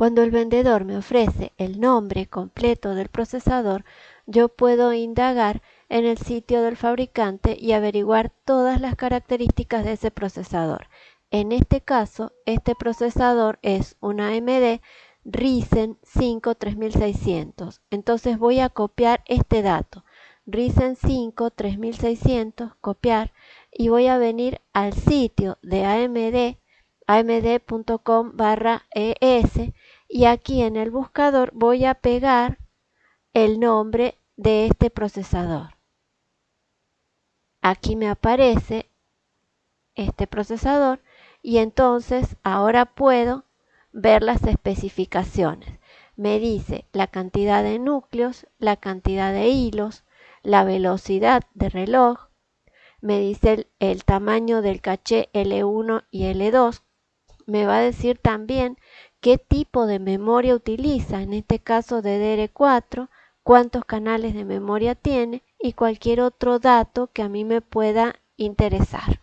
Cuando el vendedor me ofrece el nombre completo del procesador, yo puedo indagar en el sitio del fabricante y averiguar todas las características de ese procesador. En este caso, este procesador es una AMD Ryzen 5 3600. Entonces voy a copiar este dato. Ryzen 5 3600, copiar y voy a venir al sitio de AMD, amd.com barra es y aquí en el buscador voy a pegar el nombre de este procesador. Aquí me aparece este procesador y entonces ahora puedo ver las especificaciones. Me dice la cantidad de núcleos, la cantidad de hilos, la velocidad de reloj, me dice el, tamaño del caché L1 y L2, me va a decir también qué tipo de memoria utiliza, en este caso de DR4, cuántos canales de memoria tiene y cualquier otro dato que a mí me pueda interesar.